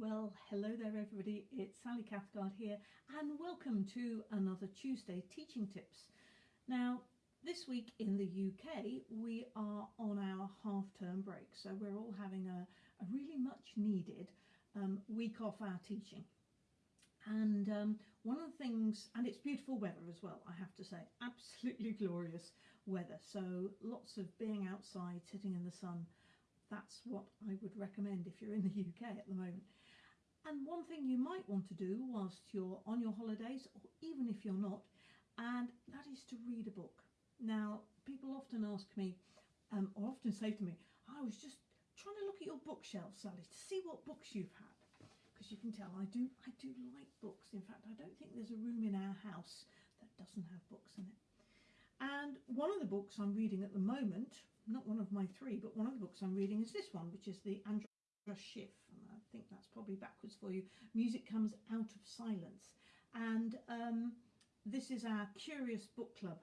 Well, hello there everybody, it's Sally Cathcart here and welcome to another Tuesday Teaching Tips. Now, this week in the UK we are on our half-term break, so we're all having a, a really much needed um, week off our teaching. And um, one of the things, and it's beautiful weather as well, I have to say, absolutely glorious weather. So lots of being outside, sitting in the sun, that's what I would recommend if you're in the UK at the moment. And one thing you might want to do whilst you're on your holidays, or even if you're not, and that is to read a book. Now, people often ask me, um, or often say to me, I was just trying to look at your bookshelf, Sally, to see what books you've had. Because you can tell I do, I do like books. In fact, I don't think there's a room in our house that doesn't have books in it. And one of the books I'm reading at the moment, not one of my three, but one of the books I'm reading is this one, which is the András Schiff And I think that's probably backwards for you. Music comes out of silence. And um, this is our Curious Book Club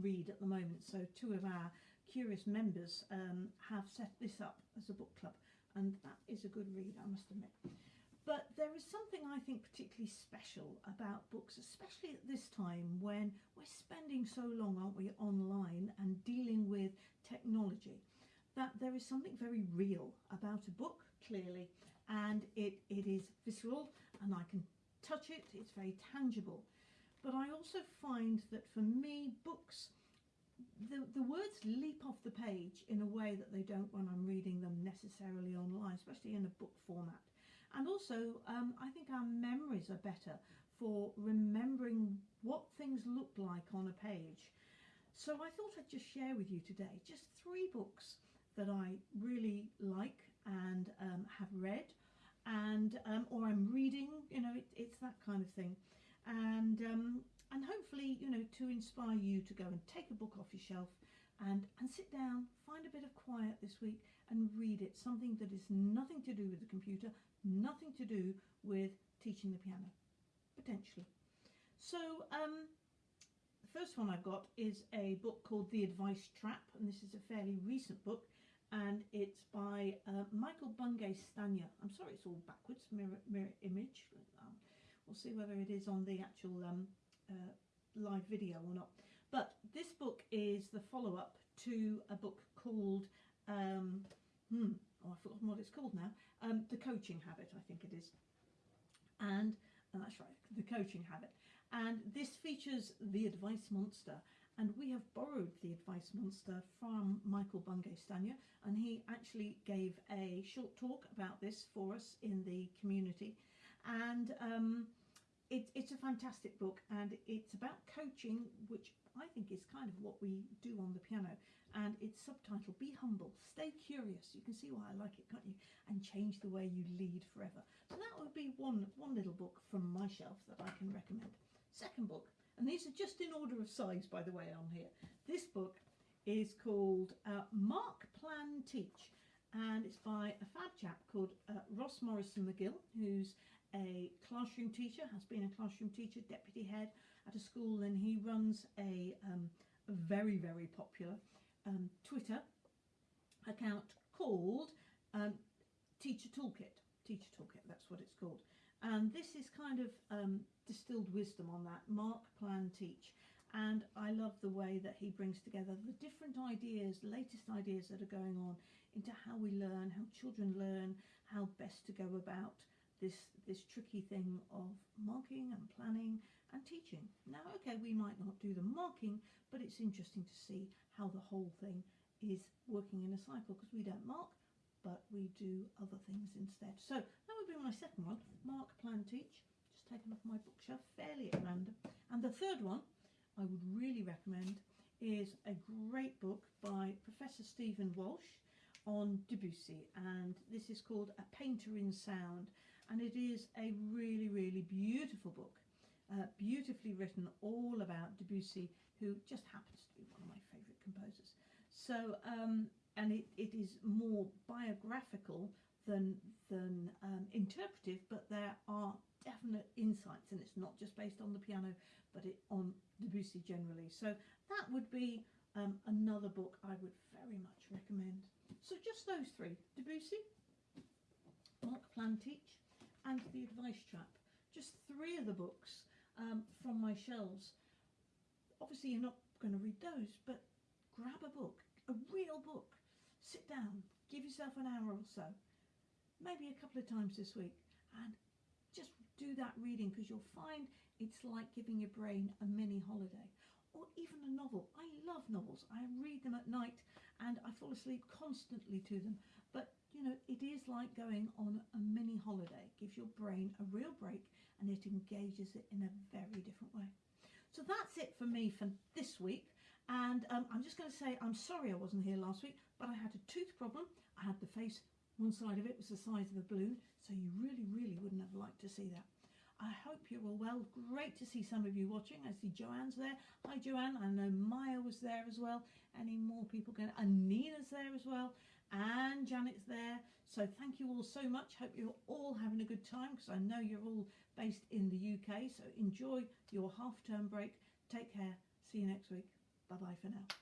read at the moment. So two of our Curious members um, have set this up as a book club. And that is a good read, I must admit. But there is something I think particularly special about books, especially at this time when we're spending so long, aren't we, online and dealing with technology, that there is something very real about a book, clearly, and it, it is visceral and I can touch it, it's very tangible. But I also find that for me, books, the, the words leap off the page in a way that they don't when I'm reading them necessarily online, especially in a book format. And also, um, I think our memories are better for remembering what things look like on a page. So I thought I'd just share with you today just three books that I really like and um, have read and um, or I'm reading, you know, it, it's that kind of thing. And, um, and hopefully, you know, to inspire you to go and take a book off your shelf and, and sit down, find a bit of quiet this week and read it. Something that is nothing to do with the computer, nothing to do with teaching the piano, potentially. So um, the first one I've got is a book called The Advice Trap, and this is a fairly recent book, and it's by uh, Michael Bungay Stanier. I'm sorry, it's all backwards, mirror, mirror image. Um, we'll see whether it is on the actual um, uh, live video or not. But this book is the follow-up to a book called um, hmm, oh, I've forgotten what it's called now, um, The Coaching Habit, I think it is. And uh, that's right, The Coaching Habit. And this features the Advice Monster. And we have borrowed the Advice Monster from Michael Bungay Stanier. And he actually gave a short talk about this for us in the community. And um, it, it's a fantastic book and it's about coaching, which I think is kind of what we do on the piano and it's subtitled Be Humble, Stay Curious. You can see why I like it, can't you? And change the way you lead forever. So that would be one, one little book from my shelf that I can recommend. Second book, these are just in order of size, by the way, on here. This book is called uh, Mark Plan Teach, and it's by a fab chap called uh, Ross Morrison McGill, who's a classroom teacher, has been a classroom teacher, deputy head at a school, and he runs a, um, a very, very popular um, Twitter account called um, Teacher Toolkit. Teacher Toolkit, that's what it's called. And this is kind of um, distilled wisdom on that, mark, plan, teach. And I love the way that he brings together the different ideas, latest ideas that are going on into how we learn, how children learn, how best to go about this, this tricky thing of marking and planning and teaching. Now, okay, we might not do the marking, but it's interesting to see how the whole thing is working in a cycle because we don't mark, but we do other things instead. So that would be my second one, mark, plan, teach. Just taken off my bookshelf fairly at random. And the third one I would really recommend is a great book by Professor Stephen Walsh on Debussy and this is called A Painter in Sound and it is a really really beautiful book uh, beautifully written all about Debussy who just happens to be one of my favourite composers. So, um, and it, it is more biographical than, than um, interpretive, but there are definite insights and it's not just based on the piano, but it on Debussy generally. So that would be um, another book I would very much recommend. So just those three, Debussy, Mark Plan Teach, and The Advice Trap. Just three of the books um, from my shelves. Obviously, you're not going to read those, but grab a book, a real book. Sit down, give yourself an hour or so, maybe a couple of times this week, and just do that reading because you'll find it's like giving your brain a mini holiday. Or even a novel. I love novels. I read them at night and I fall asleep constantly to them. But you know, it is like going on a mini holiday. It gives your brain a real break and it engages it in a very different way. So that's it for me for this week. And um, I'm just going to say I'm sorry I wasn't here last week, but I had a tooth problem. I had the face, one side of it was the size of a balloon, so you really, really wouldn't have liked to see that. I hope you're all well. Great to see some of you watching. I see Joanne's there. Hi, Joanne. I know Maya was there as well. Any more people going? And Nina's there as well. And Janet's there. So thank you all so much. Hope you're all having a good time because I know you're all based in the UK. So enjoy your half term break. Take care. See you next week. Bye bye for now.